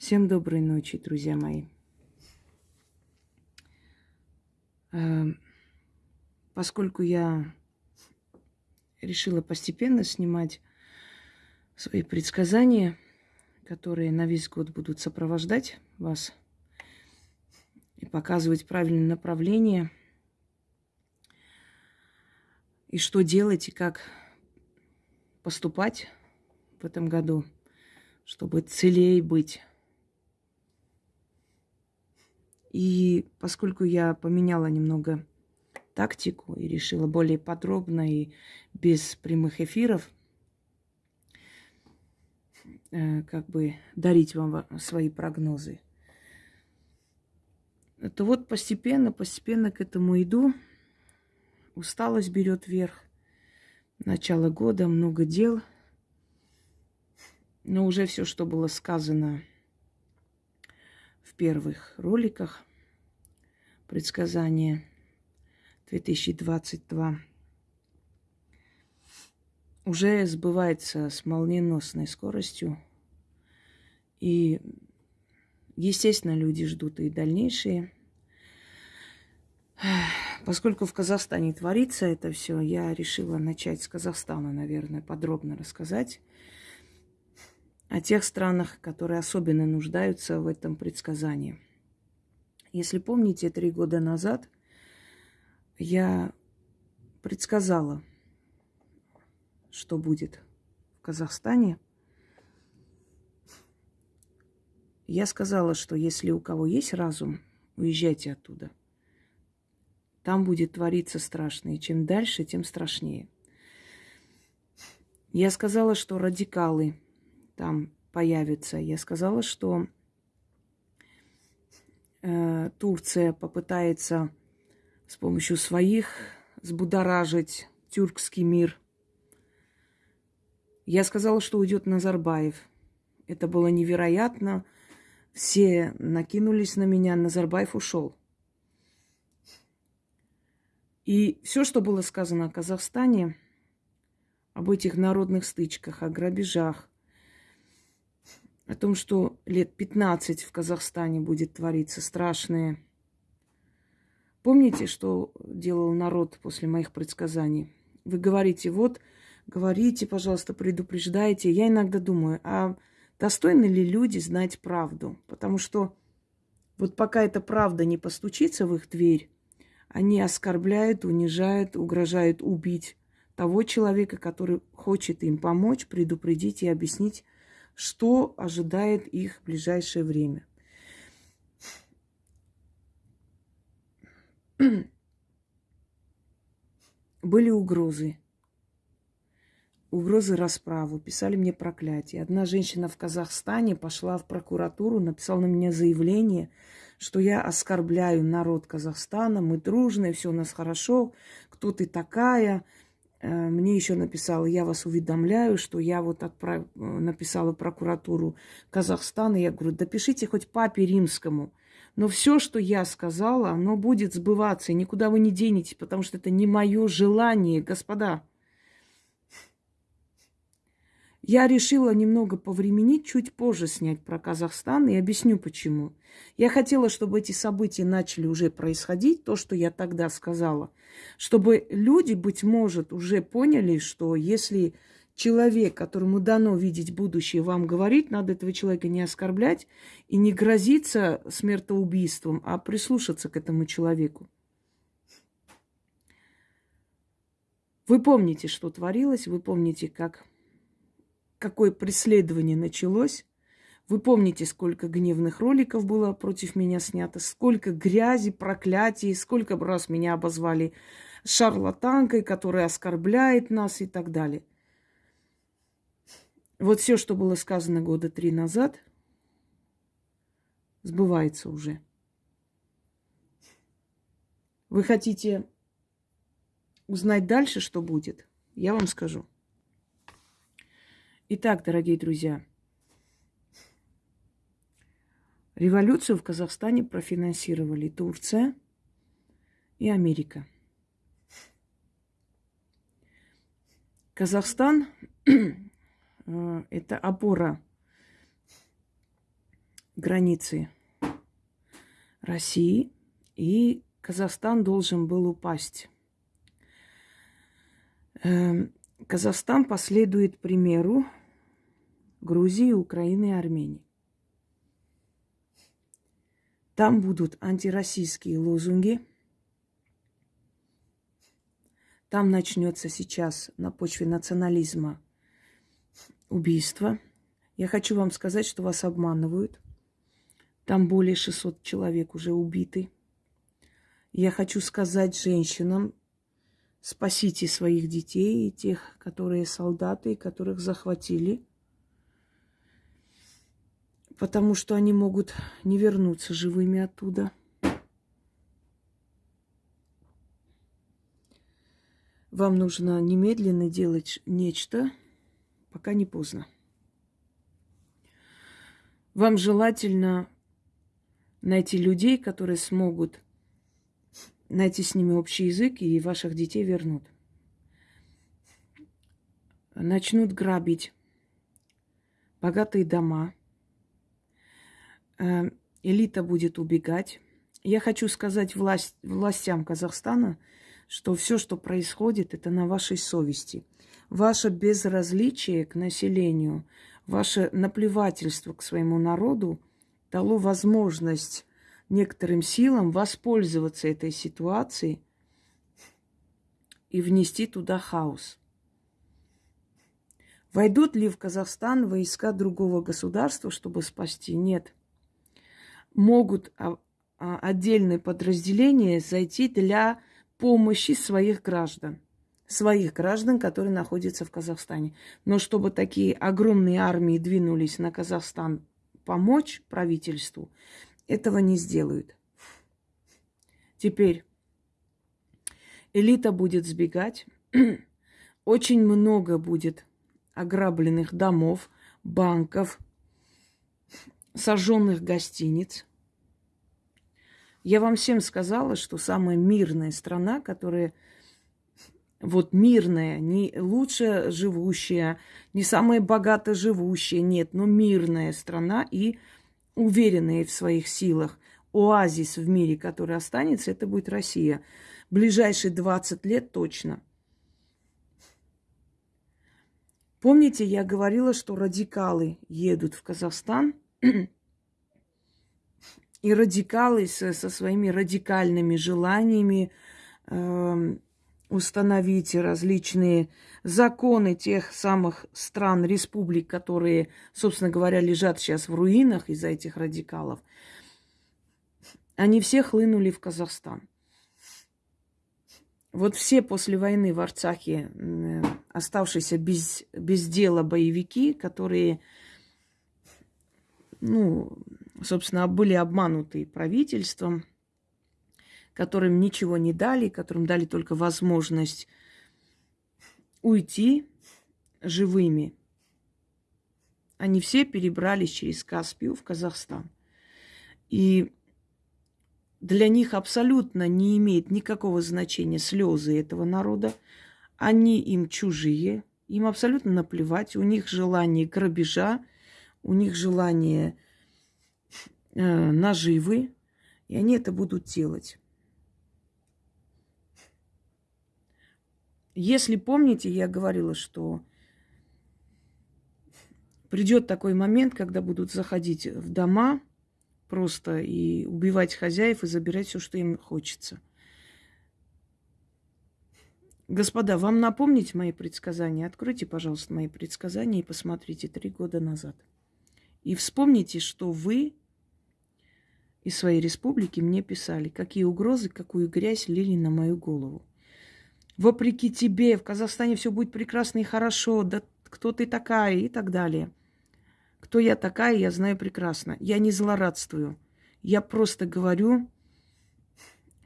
Всем доброй ночи, друзья мои. Э, поскольку я решила постепенно снимать свои предсказания, которые на весь год будут сопровождать вас и показывать правильное направление, и что делать, и как поступать в этом году, чтобы целей быть и поскольку я поменяла немного тактику и решила более подробно и без прямых эфиров э, как бы дарить вам свои прогнозы, то вот постепенно, постепенно к этому иду. Усталость берет верх. Начало года, много дел. Но уже все, что было сказано в первых роликах предсказания 2022 уже сбывается с молниеносной скоростью. И, естественно, люди ждут и дальнейшие. Поскольку в Казахстане творится это все, я решила начать с Казахстана, наверное, подробно рассказать о тех странах, которые особенно нуждаются в этом предсказании. Если помните, три года назад я предсказала, что будет в Казахстане. Я сказала, что если у кого есть разум, уезжайте оттуда. Там будет твориться страшно, и чем дальше, тем страшнее. Я сказала, что радикалы – там появится. Я сказала, что э, Турция попытается с помощью своих взбудоражить тюркский мир. Я сказала, что уйдет Назарбаев. Это было невероятно. Все накинулись на меня, Назарбаев ушел. И все, что было сказано о Казахстане, об этих народных стычках, о грабежах, о том, что лет 15 в Казахстане будет твориться страшное. Помните, что делал народ после моих предсказаний? Вы говорите, вот, говорите, пожалуйста, предупреждайте. Я иногда думаю, а достойны ли люди знать правду? Потому что вот пока эта правда не постучится в их дверь, они оскорбляют, унижают, угрожают убить того человека, который хочет им помочь, предупредить и объяснить что ожидает их в ближайшее время. Были угрозы. Угрозы расправы. Писали мне проклятие. Одна женщина в Казахстане пошла в прокуратуру, написала на меня заявление, что я оскорбляю народ Казахстана, мы дружные, все у нас хорошо, кто ты такая, мне еще написала, я вас уведомляю, что я вот отправ... Э, написала прокуратуру Казахстана. Я говорю, допишите хоть папе римскому. Но все, что я сказала, оно будет сбываться, и никуда вы не денетесь, потому что это не мое желание, господа. Я решила немного повременить, чуть позже снять про Казахстан и объясню почему. Я хотела, чтобы эти события начали уже происходить, то, что я тогда сказала, чтобы люди, быть может, уже поняли, что если человек, которому дано видеть будущее, вам говорит, надо этого человека не оскорблять и не грозиться смертоубийством, а прислушаться к этому человеку. Вы помните, что творилось, вы помните, как какое преследование началось. Вы помните, сколько гневных роликов было против меня снято, сколько грязи, проклятий, сколько раз меня обозвали шарлатанкой, которая оскорбляет нас и так далее. Вот все, что было сказано года три назад, сбывается уже. Вы хотите узнать дальше, что будет? Я вам скажу. Итак, дорогие друзья, революцию в Казахстане профинансировали Турция и Америка. Казахстан э, – это опора границы России, и Казахстан должен был упасть. Эм, Казахстан последует примеру Грузии, Украины и Армении. Там будут антироссийские лозунги. Там начнется сейчас на почве национализма убийство. Я хочу вам сказать, что вас обманывают. Там более 600 человек уже убиты. Я хочу сказать женщинам, спасите своих детей и тех, которые солдаты, которых захватили, потому что они могут не вернуться живыми оттуда. Вам нужно немедленно делать нечто, пока не поздно. Вам желательно найти людей, которые смогут найти с ними общий язык и ваших детей вернут. Начнут грабить богатые дома. Э, элита будет убегать. Я хочу сказать власть, властям Казахстана, что все, что происходит, это на вашей совести. Ваше безразличие к населению, ваше наплевательство к своему народу дало возможность некоторым силам воспользоваться этой ситуацией и внести туда хаос. Войдут ли в Казахстан войска другого государства, чтобы спасти? Нет. Могут а, а, отдельные подразделения зайти для помощи своих граждан. Своих граждан, которые находятся в Казахстане. Но чтобы такие огромные армии двинулись на Казахстан помочь правительству, этого не сделают. Теперь элита будет сбегать. Очень много будет ограбленных домов, банков, сожженных гостиниц. Я вам всем сказала, что самая мирная страна, которая вот мирная, не лучше живущая, не самая богато живущая, нет, но мирная страна и уверенные в своих силах, оазис в мире, который останется, это будет Россия. Ближайшие 20 лет точно. Помните, я говорила, что радикалы едут в Казахстан, и радикалы со, со своими радикальными желаниями э, установить различные законы тех самых стран, республик, которые, собственно говоря, лежат сейчас в руинах из-за этих радикалов, они все хлынули в Казахстан. Вот все после войны в Арцахе оставшиеся без, без дела боевики, которые, ну, собственно, были обмануты правительством, которым ничего не дали, которым дали только возможность уйти живыми. Они все перебрались через Каспию в Казахстан. И для них абсолютно не имеет никакого значения слезы этого народа. Они им чужие, им абсолютно наплевать. У них желание грабежа, у них желание э, наживы, и они это будут делать. Если помните, я говорила, что придет такой момент, когда будут заходить в дома просто и убивать хозяев и забирать все, что им хочется. Господа, вам напомнить мои предсказания? Откройте, пожалуйста, мои предсказания и посмотрите три года назад. И вспомните, что вы из своей республики мне писали, какие угрозы, какую грязь лили на мою голову вопреки тебе, в Казахстане все будет прекрасно и хорошо, да кто ты такая и так далее. Кто я такая, я знаю прекрасно. Я не злорадствую. Я просто говорю,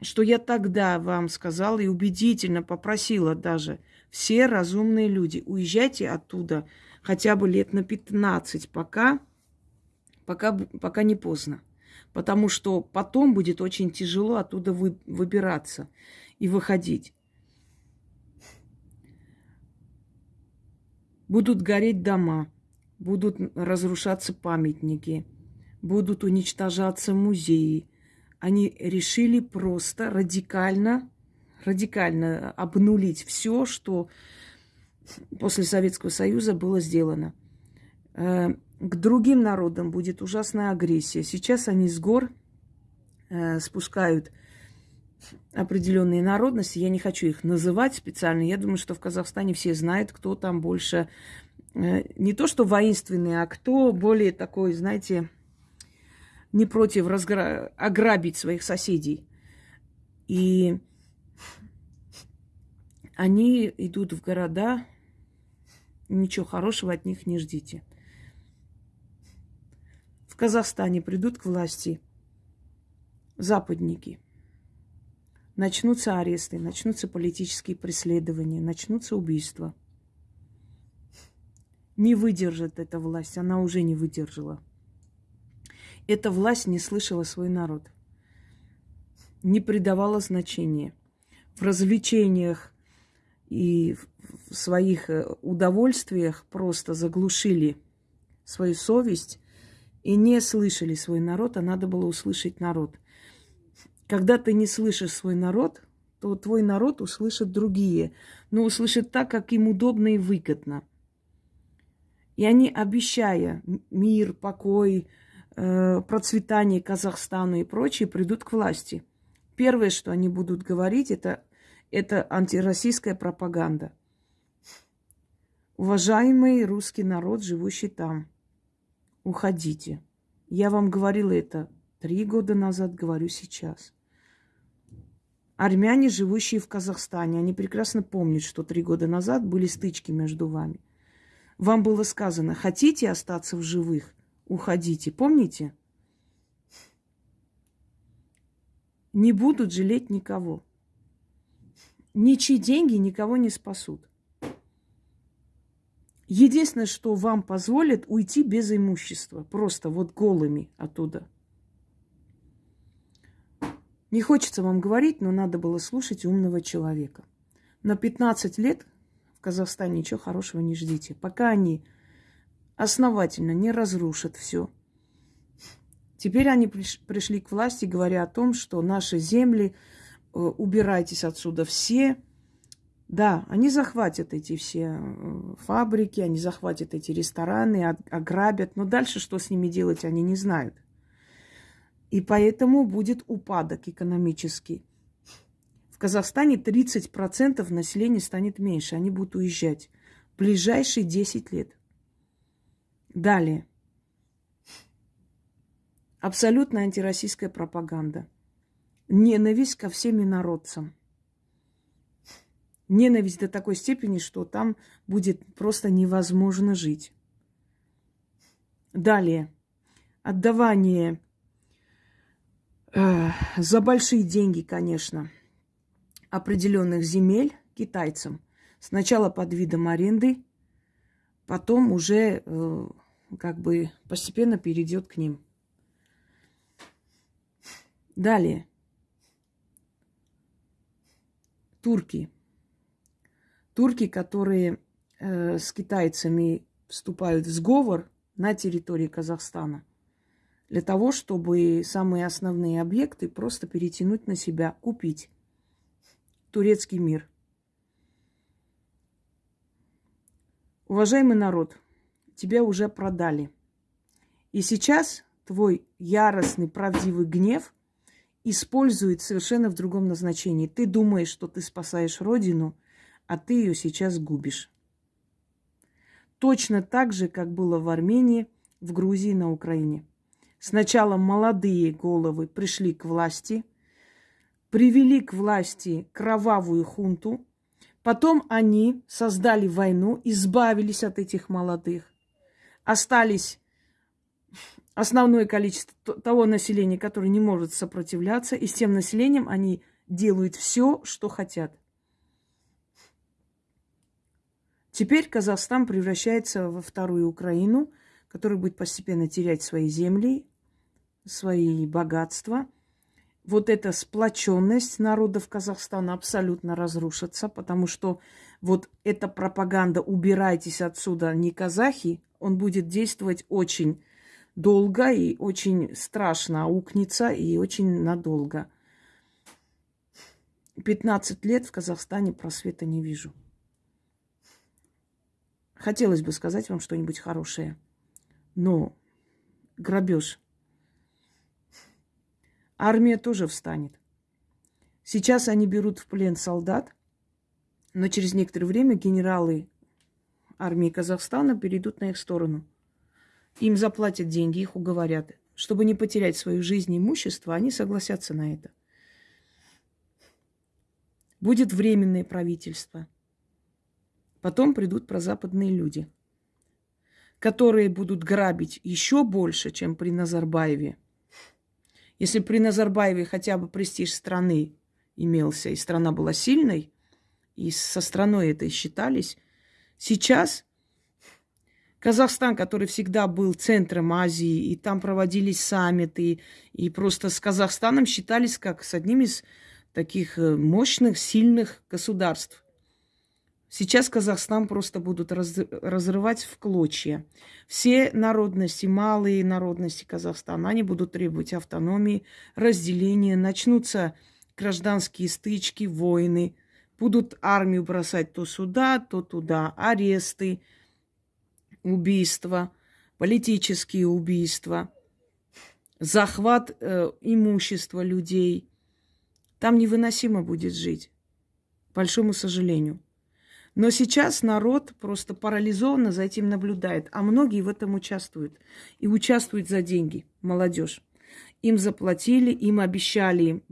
что я тогда вам сказала и убедительно попросила даже все разумные люди, уезжайте оттуда хотя бы лет на 15, пока, пока, пока не поздно. Потому что потом будет очень тяжело оттуда вы, выбираться и выходить. Будут гореть дома, будут разрушаться памятники, будут уничтожаться музеи. Они решили просто радикально, радикально обнулить все, что после Советского Союза было сделано. К другим народам будет ужасная агрессия. Сейчас они с гор э, спускают определенные народности. Я не хочу их называть специально. Я думаю, что в Казахстане все знают, кто там больше э, не то что воинственный, а кто более такой, знаете, не против разгра... ограбить своих соседей. И они идут в города, ничего хорошего от них не ждите. В Казахстане придут к власти западники. Начнутся аресты, начнутся политические преследования, начнутся убийства. Не выдержит эта власть, она уже не выдержала. Эта власть не слышала свой народ, не придавала значения. В развлечениях и в своих э, удовольствиях просто заглушили свою совесть и не слышали свой народ, а надо было услышать народ. Когда ты не слышишь свой народ, то твой народ услышит другие, но услышит так, как им удобно и выгодно. И они, обещая мир, покой, э, процветание Казахстану и прочее, придут к власти. Первое, что они будут говорить, это, это антироссийская пропаганда. Уважаемый русский народ, живущий там – уходите. Я вам говорила это три года назад, говорю сейчас. Армяне, живущие в Казахстане, они прекрасно помнят, что три года назад были стычки между вами. Вам было сказано, хотите остаться в живых, уходите. Помните? Не будут жалеть никого. Ничьи деньги никого не спасут. Единственное, что вам позволит уйти без имущества, просто вот голыми оттуда. Не хочется вам говорить, но надо было слушать умного человека. На 15 лет в Казахстане ничего хорошего не ждите. Пока они основательно не разрушат все. Теперь они пришли к власти, говоря о том, что наши земли, э, убирайтесь отсюда все, да, они захватят эти все э, фабрики, они захватят эти рестораны, ограбят, но дальше что с ними делать, они не знают. И поэтому будет упадок экономический. В Казахстане 30% населения станет меньше, они будут уезжать в ближайшие 10 лет. Далее. Абсолютно антироссийская пропаганда. Ненависть ко всем инородцам – Ненависть до такой степени, что там будет просто невозможно жить. Далее. Отдавание э, за большие деньги, конечно, определенных земель китайцам. Сначала под видом аренды, потом уже э, как бы постепенно перейдет к ним. Далее. Турки – турки, которые э, с китайцами вступают в сговор на территории Казахстана для того, чтобы самые основные объекты просто перетянуть на себя, купить. Турецкий мир. Уважаемый народ, тебя уже продали. И сейчас твой яростный, правдивый гнев использует совершенно в другом назначении. Ты думаешь, что ты спасаешь Родину – а ты ее сейчас губишь. Точно так же, как было в Армении, в Грузии, на Украине. Сначала молодые головы пришли к власти, привели к власти кровавую хунту, потом они создали войну, избавились от этих молодых, остались основное количество того населения, которое не может сопротивляться, и с тем населением они делают все, что хотят. Теперь Казахстан превращается во вторую Украину, которая будет постепенно терять свои земли, свои богатства. Вот эта сплоченность народов Казахстана абсолютно разрушится, потому что вот эта пропаганда «убирайтесь отсюда, не казахи», он будет действовать очень долго и очень страшно аукнется и очень надолго. 15 лет в Казахстане просвета не вижу. Хотелось бы сказать вам что-нибудь хорошее, но грабеж. Армия тоже встанет. Сейчас они берут в плен солдат, но через некоторое время генералы армии Казахстана перейдут на их сторону. Им заплатят деньги, их уговорят. Чтобы не потерять свою жизнь и имущество, они согласятся на это. Будет временное правительство. Потом придут прозападные люди, которые будут грабить еще больше, чем при Назарбаеве. Если при Назарбаеве хотя бы престиж страны имелся, и страна была сильной, и со страной это считались, сейчас Казахстан, который всегда был центром Азии, и там проводились саммиты, и просто с Казахстаном считались как с одним из таких э, мощных, сильных государств. Сейчас Казахстан просто будут раз, разрывать в клочья. Все народности, малые народности Казахстана, они будут требовать автономии, разделения, начнутся гражданские стычки, войны, будут армию бросать то сюда, то туда, аресты, убийства, политические убийства, захват э, имущества людей – там невыносимо будет жить, к большому сожалению. Но сейчас народ просто парализованно за этим наблюдает, а многие в этом участвуют. И участвуют за деньги, молодежь. Им заплатили, им обещали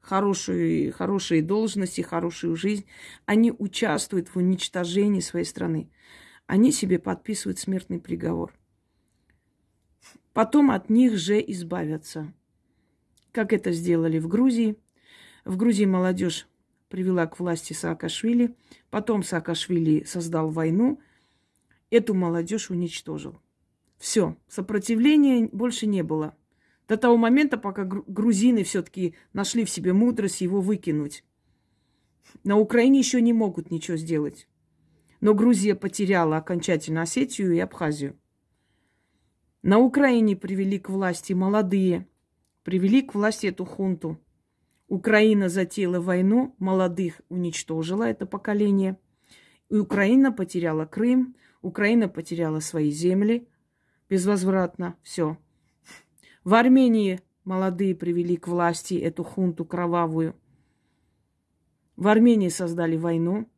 хорошие, хорошие должности, хорошую жизнь. Они участвуют в уничтожении своей страны. Они себе подписывают смертный приговор. Потом от них же избавятся. Как это сделали в Грузии – в Грузии молодежь привела к власти Саакашвили. Потом Саакашвили создал войну. Эту молодежь уничтожил. Все, сопротивления больше не было. До того момента, пока грузины все-таки нашли в себе мудрость его выкинуть. На Украине еще не могут ничего сделать. Но Грузия потеряла окончательно Осетию и Абхазию. На Украине привели к власти молодые, привели к власти эту хунту – Украина затеяла войну, молодых уничтожила это поколение. И Украина потеряла Крым, Украина потеряла свои земли безвозвратно. Все. В Армении молодые привели к власти эту хунту кровавую. В Армении создали войну,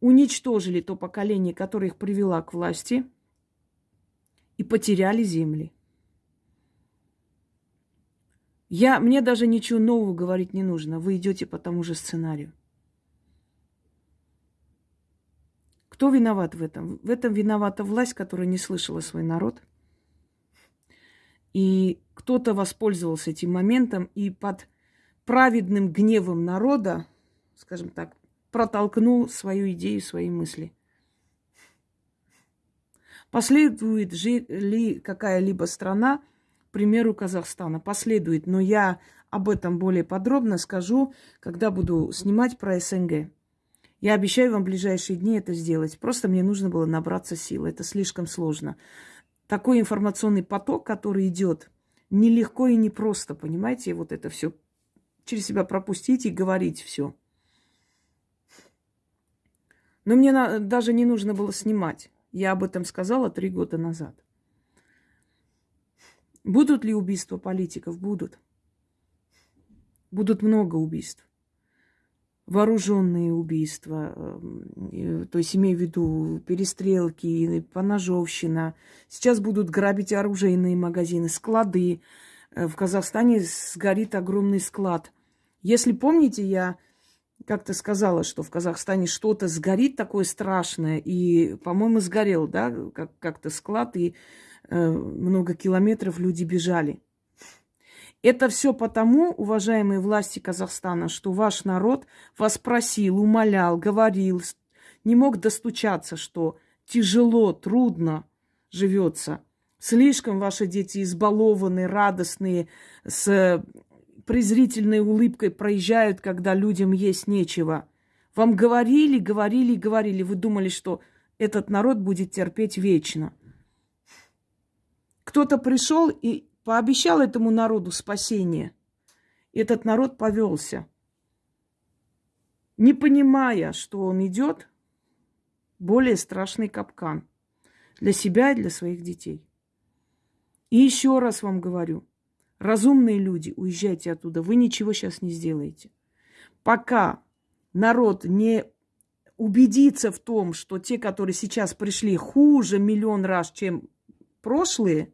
уничтожили то поколение, которое их привело к власти, и потеряли земли. Я, мне даже ничего нового говорить не нужно. Вы идете по тому же сценарию. Кто виноват в этом? В этом виновата власть, которая не слышала свой народ. И кто-то воспользовался этим моментом и под праведным гневом народа, скажем так, протолкнул свою идею, свои мысли. Последует ли какая-либо страна примеру Казахстана последует. Но я об этом более подробно скажу, когда буду снимать про СНГ. Я обещаю вам в ближайшие дни это сделать. Просто мне нужно было набраться сил. Это слишком сложно. Такой информационный поток, который идет, нелегко и непросто, понимаете, вот это все через себя пропустить и говорить все. Но мне даже не нужно было снимать. Я об этом сказала три года назад. Будут ли убийства политиков? Будут. Будут много убийств. Вооруженные убийства, эм, то есть имею в виду перестрелки, поножовщина. Сейчас будут грабить оружейные магазины, склады. Э, в Казахстане сгорит огромный склад. Если помните, я как-то сказала, что в Казахстане что-то сгорит такое страшное, и, по-моему, сгорел, да, как- как-то склад, и много километров люди бежали. Это все потому, уважаемые власти Казахстана, что ваш народ вас просил, умолял, говорил, не мог достучаться, что тяжело, трудно живется. Слишком ваши дети избалованные, радостные, с презрительной улыбкой проезжают, когда людям есть нечего. Вам говорили, говорили, говорили. Вы думали, что этот народ будет терпеть вечно. Кто-то пришел и пообещал этому народу спасение. Этот народ повелся, не понимая, что он идет более страшный капкан для себя и для своих детей. И еще раз вам говорю, разумные люди, уезжайте оттуда, вы ничего сейчас не сделаете. Пока народ не убедится в том, что те, которые сейчас пришли, хуже миллион раз, чем прошлые,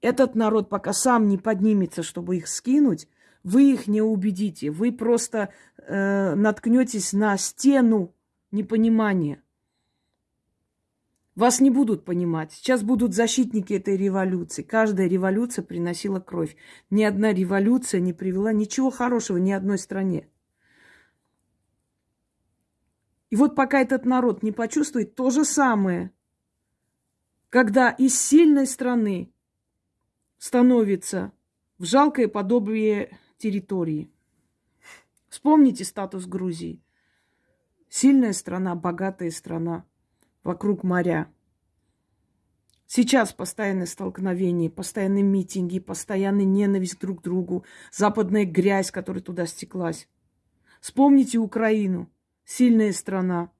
этот народ пока сам не поднимется, чтобы их скинуть, вы их не убедите. Вы просто э, наткнетесь на стену непонимания. Вас не будут понимать. Сейчас будут защитники этой революции. Каждая революция приносила кровь. Ни одна революция не привела ничего хорошего ни одной стране. И вот пока этот народ не почувствует то же самое, когда из сильной страны становится в жалкое подобие территории. Вспомните статус Грузии. Сильная страна, богатая страна – вокруг моря. Сейчас постоянное столкновение, постоянные митинги, постоянная ненависть друг к другу, западная грязь, которая туда стеклась. Вспомните Украину. Сильная страна,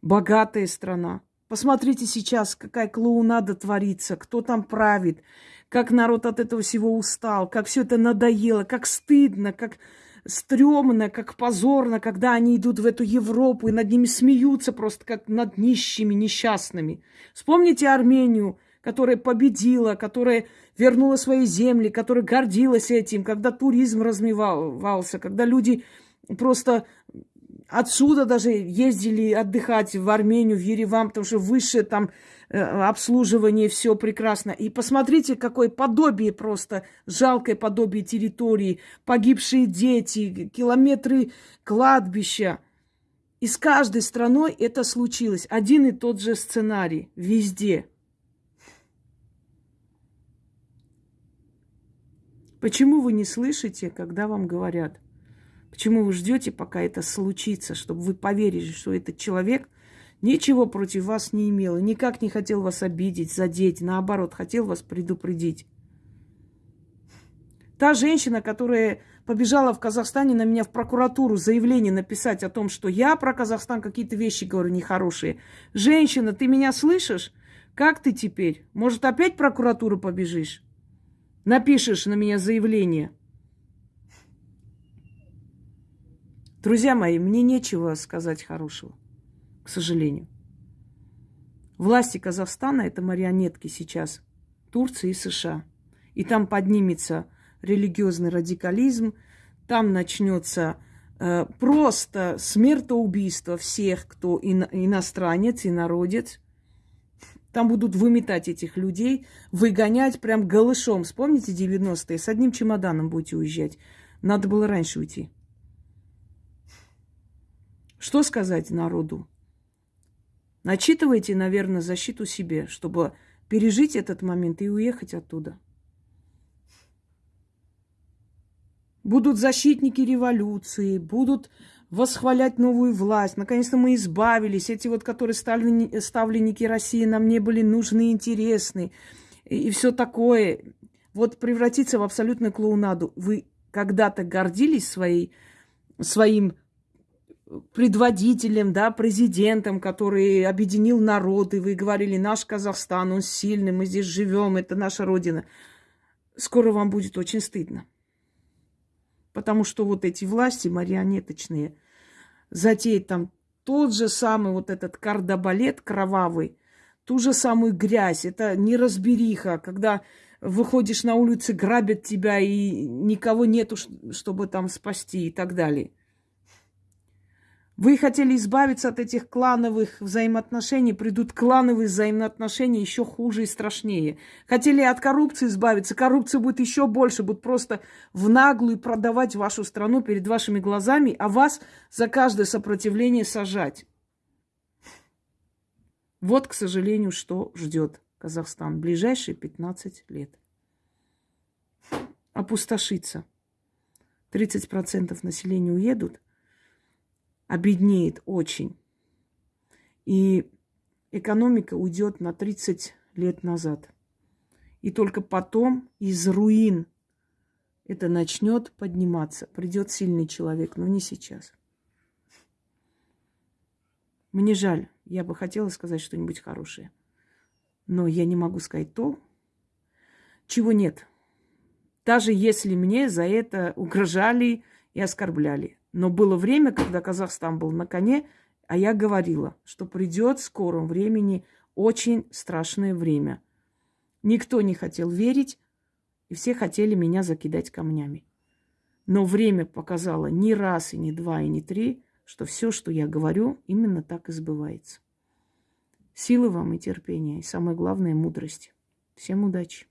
богатая страна. Посмотрите сейчас, какая клоунада творится, кто там правит, как народ от этого всего устал, как все это надоело, как стыдно, как стрёмно, как позорно, когда они идут в эту Европу и над ними смеются просто как над нищими, несчастными. Вспомните Армению, которая победила, которая вернула свои земли, которая гордилась этим, когда туризм размывался, когда люди просто отсюда даже ездили отдыхать в Армению, в Ереван, потому что выше там Э, обслуживание, все прекрасно. И посмотрите, какое подобие просто, жалкое подобие территории, погибшие дети, километры кладбища. И с каждой страной это случилось. Один и тот же сценарий везде. Почему вы не слышите, когда вам говорят? Почему вы ждете, пока это случится, чтобы вы поверили, что этот человек Ничего против вас не имел, никак не хотел вас обидеть, задеть, наоборот, хотел вас предупредить. Та женщина, которая побежала в Казахстане на меня в прокуратуру заявление написать о том, что я про Казахстан какие-то вещи говорю нехорошие. Женщина, ты меня слышишь? Как ты теперь? Может, опять прокуратуру побежишь? Напишешь на меня заявление. Друзья мои, мне нечего сказать хорошего к сожалению. Власти Казахстана – это марионетки сейчас Турции и США. И там поднимется религиозный радикализм, там начнется э, просто смертоубийство всех, кто ино- иностранец, инородец. Там будут выметать этих людей, выгонять прям голышом. Вспомните 90-е? С одним чемоданом будете уезжать. Надо было раньше уйти. Что сказать народу? Начитывайте, наверное, защиту себе, чтобы пережить этот момент и уехать оттуда. Будут защитники революции, будут восхвалять новую власть. Наконец-то мы избавились. Эти вот, которые ставленники, ставленники России, нам не были нужны, интересны. И, и все такое. Вот превратиться в абсолютную клоунаду. Вы когда-то гордились своей, своим предводителем, да, президентом, который объединил народ, и вы говорили, наш Казахстан, он сильный, мы здесь живем, это наша родина. Скоро вам будет очень стыдно. Потому что вот эти власти марионеточные затеют там тот же самый вот этот кардобалет кровавый, ту же самую грязь. Это неразбериха, когда выходишь на улицы, грабят тебя, и никого нету, чтобы там спасти и так далее. Вы хотели избавиться от этих клановых взаимоотношений, придут клановые взаимоотношения еще хуже и страшнее. Хотели от коррупции избавиться, коррупция будет еще больше, будут просто в наглую продавать вашу страну перед вашими глазами, а вас за каждое сопротивление сажать. Вот, к сожалению, что ждет Казахстан в ближайшие 15 лет. Опустошится. 30% населения уедут, обеднеет очень. И экономика уйдет на 30 лет назад. И только потом из руин это начнет подниматься. Придет сильный человек, но не сейчас. Мне жаль, я бы хотела сказать что-нибудь хорошее. Но я не могу сказать то, чего нет. Даже если мне за это угрожали и оскорбляли. Но было время, когда Казахстан был на коне, а я говорила, что придет в скором времени очень страшное время. Никто не хотел верить, и все хотели меня закидать камнями. Но время показало ни раз, и не два, и не три, что все, что я говорю, именно так и сбывается. Силы вам и терпения, и самое главное, мудрости. Всем удачи!